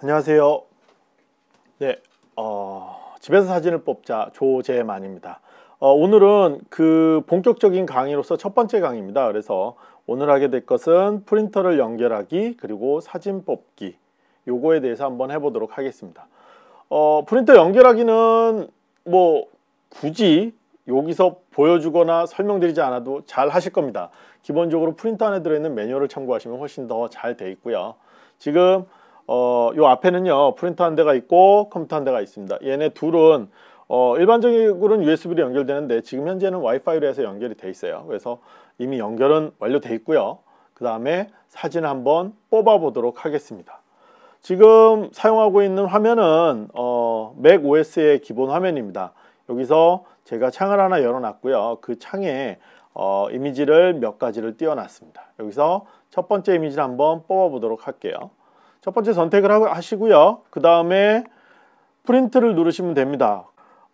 안녕하세요. 네, 어, 집에서 사진을 뽑자 조재만입니다. 어, 오늘은 그 본격적인 강의로서 첫 번째 강의입니다. 그래서 오늘 하게 될 것은 프린터를 연결하기 그리고 사진 뽑기 요거에 대해서 한번 해보도록 하겠습니다. 어, 프린터 연결하기는 뭐 굳이 여기서 보여주거나 설명드리지 않아도 잘 하실 겁니다. 기본적으로 프린터 안에 들어있는 매뉴얼을 참고하시면 훨씬 더 잘 돼 있고요. 지금 어, 요 앞에는요 프린터 한 대가 있고 컴퓨터 한 대가 있습니다. 얘네 둘은 어, 일반적으로는 USB로 연결되는데 지금 현재는 와이파이로 해서 연결이 돼 있어요. 그래서 이미 연결은 완료돼 있고요. 그 다음에 사진을 한번 뽑아 보도록 하겠습니다. 지금 사용하고 있는 화면은 어, 맥 OS의 기본 화면입니다. 여기서 제가 창을 하나 열어놨고요. 그 창에 어, 이미지를 몇 가지를 띄워놨습니다. 여기서 첫 번째 이미지를 한번 뽑아 보도록 할게요. 첫 번째 선택을 하시고요. 그 다음에 프린트를 누르시면 됩니다.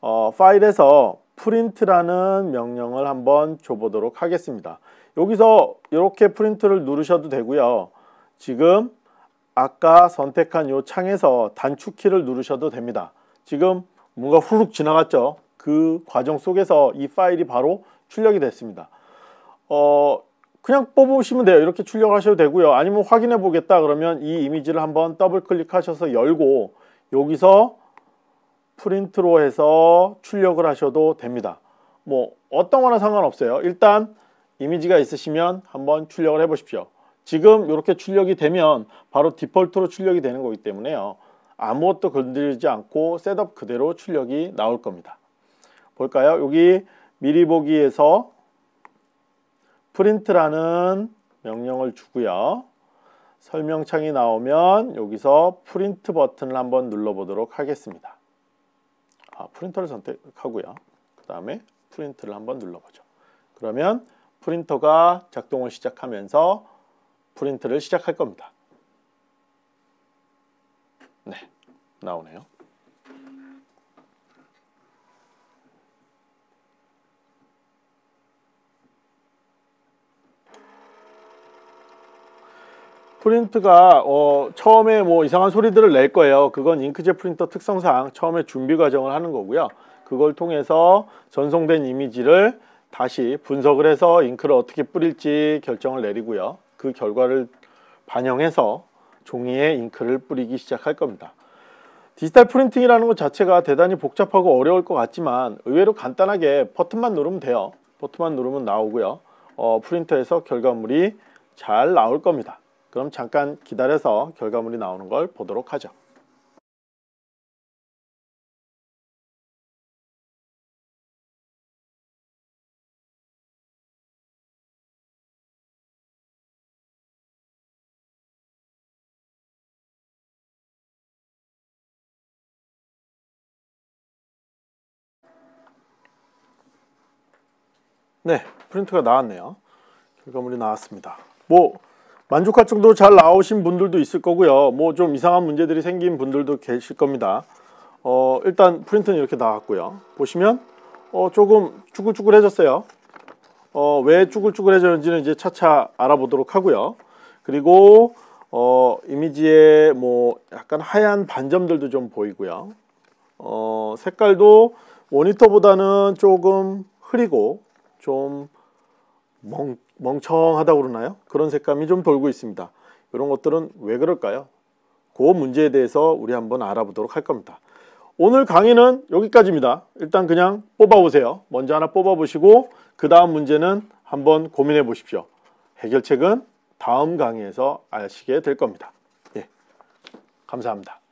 어, 파일에서 프린트라는 명령을 한번 줘보도록 하겠습니다. 여기서 이렇게 프린트를 누르셔도 되고요. 지금 아까 선택한 이 창에서 단축키를 누르셔도 됩니다. 지금 뭔가 후룩 지나갔죠. 그 과정 속에서 이 파일이 바로 출력이 됐습니다. 어, 그냥 뽑으시면 돼요. 이렇게 출력하셔도 되고요. 아니면 확인해 보겠다 그러면 이 이미지를 한번 더블 클릭하셔서 열고 여기서 프린트로 해서 출력을 하셔도 됩니다. 뭐 어떤 거나 상관없어요. 일단 이미지가 있으시면 한번 출력을 해 보십시오. 지금 이렇게 출력이 되면 바로 디폴트로 출력이 되는 거기 때문에요. 아무것도 건드리지 않고 setup 그대로 출력이 나올 겁니다. 볼까요? 여기 미리 보기에서 프린트라는 명령을 주고요. 설명창이 나오면 여기서 프린트 버튼을 한번 눌러보도록 하겠습니다. 아, 프린터를 선택하고요. 그 다음에 프린트를 한번 눌러보죠. 그러면 프린터가 작동을 시작하면서 프린트를 시작할 겁니다. 네, 나오네요. 프린트가 어, 처음에 뭐 이상한 소리들을 낼 거예요. 그건 잉크젯 프린터 특성상 처음에 준비 과정을 하는 거고요. 그걸 통해서 전송된 이미지를 다시 분석을 해서 잉크를 어떻게 뿌릴지 결정을 내리고요. 그 결과를 반영해서 종이에 잉크를 뿌리기 시작할 겁니다. 디지털 프린팅이라는 것 자체가 대단히 복잡하고 어려울 것 같지만 의외로 간단하게 버튼만 누르면 돼요. 버튼만 누르면 나오고요. 어, 프린터에서 결과물이 잘 나올 겁니다. 그럼 잠깐 기다려서 결과물이 나오는 걸 보도록 하죠. 네, 프린트가 나왔네요. 결과물이 나왔습니다. 뭐 만족할 정도로 잘 나오신 분들도 있을 거고요. 뭐 좀 이상한 문제들이 생긴 분들도 계실 겁니다. 어, 일단 프린트는 이렇게 나왔고요. 보시면 어, 조금 쭈글쭈글해졌어요. 어, 왜 쭈글쭈글해졌는지는 이제 차차 알아보도록 하고요. 그리고 어, 이미지에 뭐 약간 하얀 반점들도 좀 보이고요. 어, 색깔도 모니터보다는 조금 흐리고 좀 멍, 멍청하다고 그러나요? 그런 색감이 좀 돌고 있습니다. 이런 것들은 왜 그럴까요? 그 문제에 대해서 우리 한번 알아보도록 할 겁니다. 오늘 강의는 여기까지입니다. 일단 그냥 뽑아보세요. 먼저 하나 뽑아보시고 그 다음 문제는 한번 고민해 보십시오. 해결책은 다음 강의에서 아시게 될 겁니다. 예, 감사합니다.